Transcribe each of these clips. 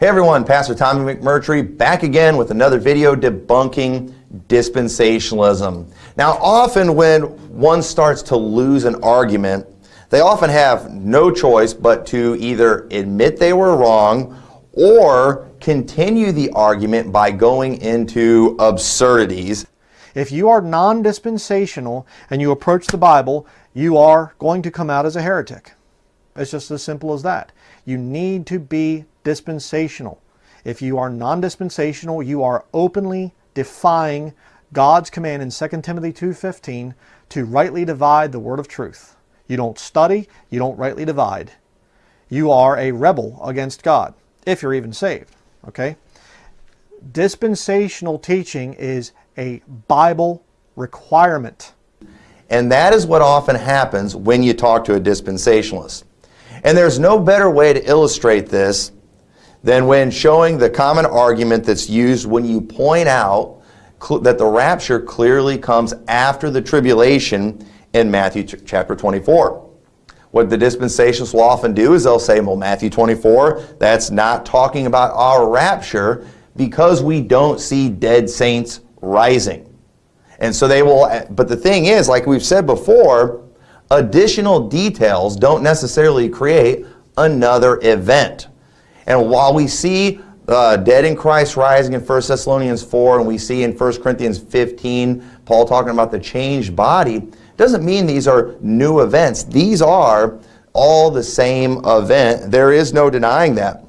Hey everyone, Pastor Tommy McMurtry back again with another video debunking dispensationalism. Now often when one starts to lose an argument, they often have no choice but to either admit they were wrong or continue the argument by going into absurdities. If you are non-dispensational and you approach the Bible, you are going to come out as a heretic. It's just as simple as that. You need to be dispensational. If you are non-dispensational, you are openly defying God's command in 2 Timothy 2.15 to rightly divide the word of truth. You don't study, you don't rightly divide. You are a rebel against God, if you're even saved. Okay? Dispensational teaching is a Bible requirement. And that is what often happens when you talk to a dispensationalist. And there's no better way to illustrate this than when showing the common argument that's used when you point out that the rapture clearly comes after the tribulation in Matthew chapter 24. What the dispensationalists will often do is they'll say, well, Matthew 24, that's not talking about our rapture because we don't see dead saints rising. And so they will, but the thing is, like we've said before, additional details don't necessarily create another event. And while we see uh, dead in Christ rising in 1 Thessalonians 4 and we see in 1 Corinthians 15 Paul talking about the changed body, doesn't mean these are new events. These are all the same event. There is no denying that.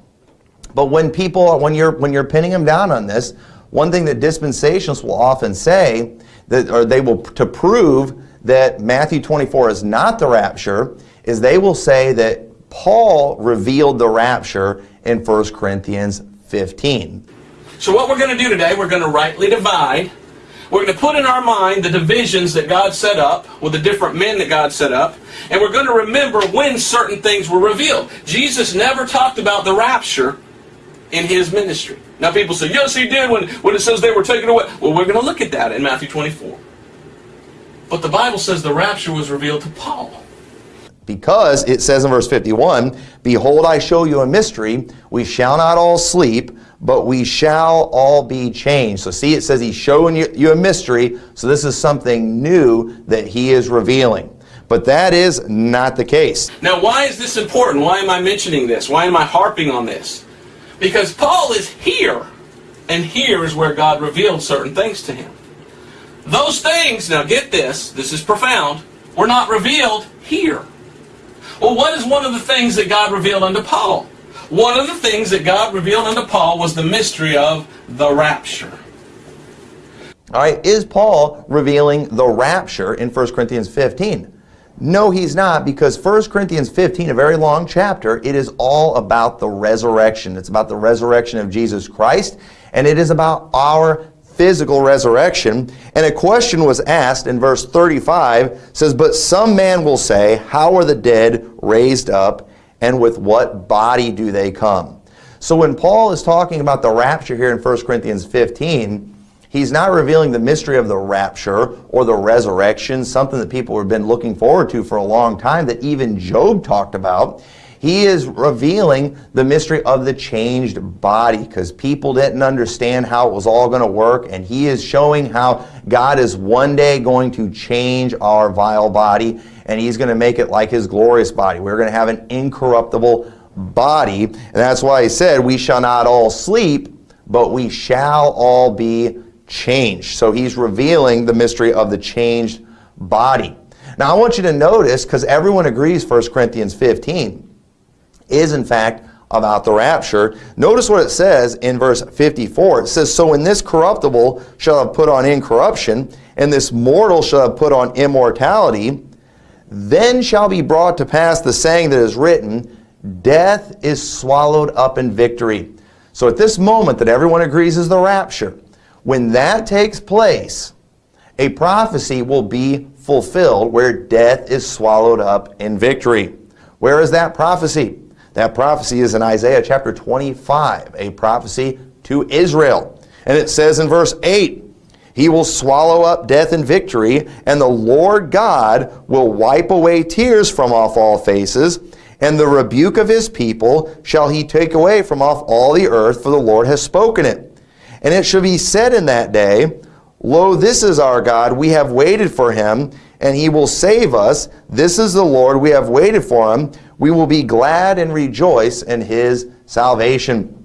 But when people, when you're, when you're pinning them down on this, one thing that dispensationalists will often say, that, or they will, to prove that Matthew 24 is not the rapture, is they will say that Paul revealed the rapture in 1 Corinthians 15. So what we're going to do today, we're going to rightly divide. We're going to put in our mind the divisions that God set up with the different men that God set up. And we're going to remember when certain things were revealed. Jesus never talked about the rapture in his ministry. Now people say, yes he did when, when it says they were taken away. Well, we're going to look at that in Matthew 24. But the Bible says the rapture was revealed to Paul. Because it says in verse 51, Behold, I show you a mystery. We shall not all sleep, but we shall all be changed. So see, it says he's showing you, you a mystery. So this is something new that he is revealing. But that is not the case. Now, why is this important? Why am I mentioning this? Why am I harping on this? Because Paul is here, and here is where God revealed certain things to him. Those things, now get this, this is profound, were not revealed here. Well, what is one of the things that God revealed unto Paul? One of the things that God revealed unto Paul was the mystery of the rapture. All right, is Paul revealing the rapture in 1 Corinthians 15? No, he's not, because 1 Corinthians 15, a very long chapter, it is all about the resurrection. It's about the resurrection of Jesus Christ, and it is about our physical resurrection. And a question was asked in verse 35, says, But some man will say, How are the dead raised up, and with what body do they come? So when Paul is talking about the rapture here in 1 Corinthians 15, he's not revealing the mystery of the rapture or the resurrection, something that people have been looking forward to for a long time that even Job talked about. He is revealing the mystery of the changed body because people didn't understand how it was all going to work. And he is showing how God is one day going to change our vile body and he's going to make it like his glorious body. We're going to have an incorruptible body. And that's why he said, we shall not all sleep, but we shall all be changed. So he's revealing the mystery of the changed body. Now I want you to notice, because everyone agrees 1 Corinthians 15, is in fact about the rapture. Notice what it says in verse 54. It says, So when this corruptible shall have put on incorruption, and this mortal shall have put on immortality, then shall be brought to pass the saying that is written, Death is swallowed up in victory. So at this moment that everyone agrees is the rapture, when that takes place, a prophecy will be fulfilled where death is swallowed up in victory. Where is that prophecy? That prophecy is in Isaiah chapter 25, a prophecy to Israel. And it says in verse 8, He will swallow up death in victory, and the Lord God will wipe away tears from off all faces, And the rebuke of his people shall he take away from off all the earth, for the Lord has spoken it. And it shall be said in that day, Lo, this is our God, we have waited for him, and he will save us. This is the Lord, we have waited for him. We will be glad and rejoice in his salvation.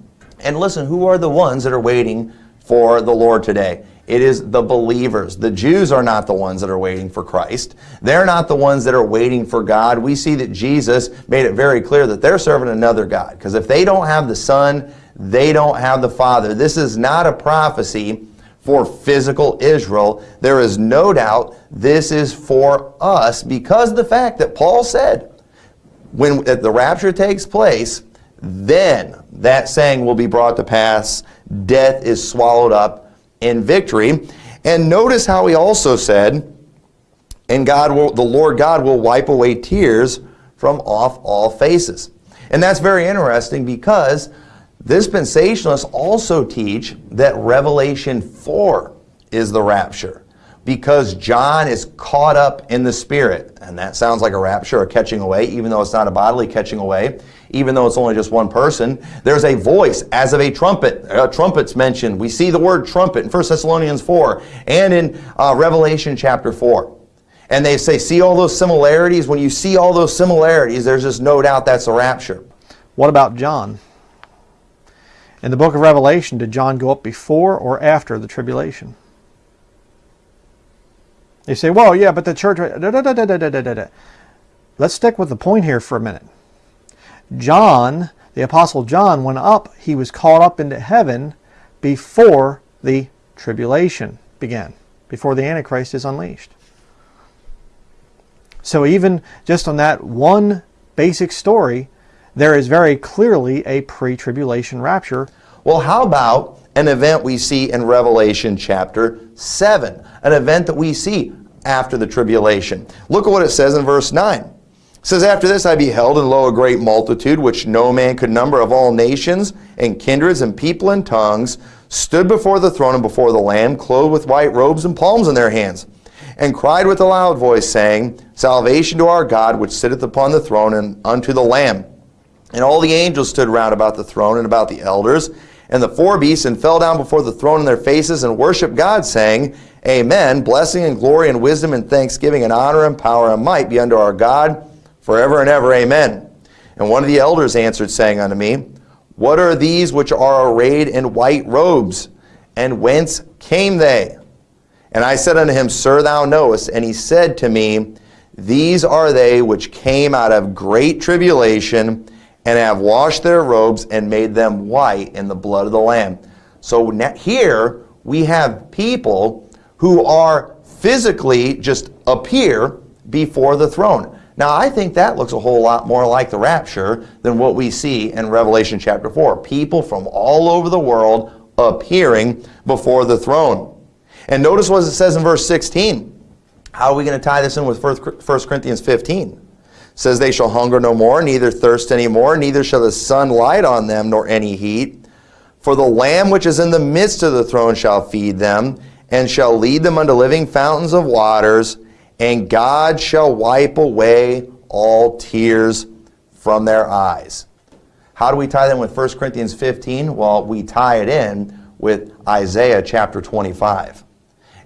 And listen, who are the ones that are waiting for the Lord today? It is the believers. The Jews are not the ones that are waiting for Christ. They're not the ones that are waiting for God. We see that Jesus made it very clear that they're serving another God. Because if they don't have the Son, they don't have the Father. This is not a prophecy for physical Israel. There is no doubt this is for us because the fact that Paul said when the rapture takes place, then that saying will be brought to pass. Death is swallowed up in victory. And notice how he also said, and God will, the Lord God will wipe away tears from off all faces. And that's very interesting because Dispensationalists also teach that Revelation 4 is the rapture because John is caught up in the Spirit. And that sounds like a rapture, a catching away, even though it's not a bodily catching away, even though it's only just one person. There's a voice as of a trumpet. A trumpet's mentioned. We see the word trumpet in 1 Thessalonians 4 and in uh, Revelation chapter 4. And they say, see all those similarities? When you see all those similarities, there's just no doubt that's a rapture. What about John? In the book of Revelation, did John go up before or after the tribulation? You say, well, yeah, but the church... Da, da, da, Let's stick with the point here for a minute. John, the Apostle John, went up. He was caught up into heaven before the tribulation began, before the Antichrist is unleashed. So even just on that one basic story, there is very clearly a pre-tribulation rapture. Well, how about an event we see in Revelation chapter 7, an event that we see after the tribulation. Look at what it says in verse 9. It says, After this I beheld, and lo, a great multitude, which no man could number of all nations, and kindreds, and people, and tongues, stood before the throne and before the Lamb, clothed with white robes and palms in their hands, and cried with a loud voice, saying, Salvation to our God, which sitteth upon the throne, and unto the Lamb. And all the angels stood round about the throne and about the elders and the four beasts and fell down before the throne in their faces and worshiped God, saying, Amen. Blessing and glory and wisdom and thanksgiving and honor and power and might be unto our God forever and ever. Amen. And one of the elders answered, saying unto me, What are these which are arrayed in white robes? And whence came they? And I said unto him, Sir, thou knowest. And he said to me, These are they which came out of great tribulation and have washed their robes and made them white in the blood of the Lamb. So here we have people who are physically just appear before the throne. Now I think that looks a whole lot more like the rapture than what we see in Revelation chapter 4. People from all over the world appearing before the throne. And notice what it says in verse 16. How are we going to tie this in with 1 Corinthians 15? Says they shall hunger no more, neither thirst any more, neither shall the sun light on them, nor any heat. For the Lamb which is in the midst of the throne shall feed them, and shall lead them unto living fountains of waters, and God shall wipe away all tears from their eyes. How do we tie them with 1 Corinthians 15? Well, we tie it in with Isaiah chapter 25.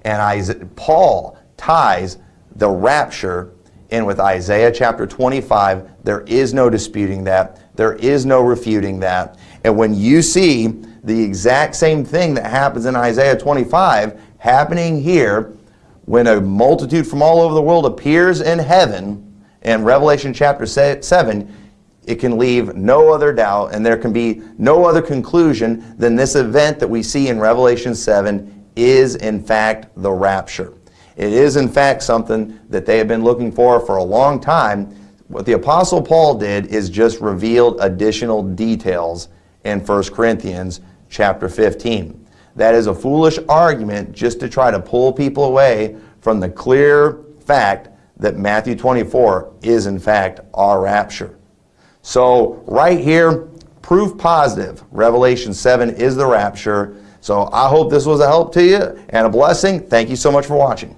And Paul ties the rapture in with Isaiah chapter 25. There is no disputing that. There is no refuting that. And when you see the exact same thing that happens in Isaiah 25 happening here, when a multitude from all over the world appears in heaven, in Revelation chapter 7, it can leave no other doubt and there can be no other conclusion than this event that we see in Revelation 7 is in fact the rapture. It is, in fact, something that they have been looking for for a long time. What the Apostle Paul did is just revealed additional details in 1 Corinthians chapter 15. That is a foolish argument just to try to pull people away from the clear fact that Matthew 24 is, in fact, our rapture. So, right here, proof positive. Revelation 7 is the rapture. So, I hope this was a help to you and a blessing. Thank you so much for watching.